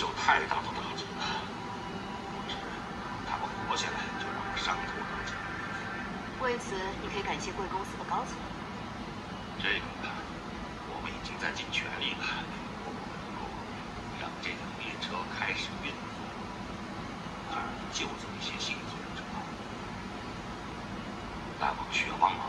受太大的打击了。是他们活下来，就让我伤透脑筋。为此，你可以感谢贵公司的高层。这个，我们已经在尽全力了。让这辆列车开始运作，就是救走一些幸存者。大王需要帮忙，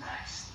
Nice.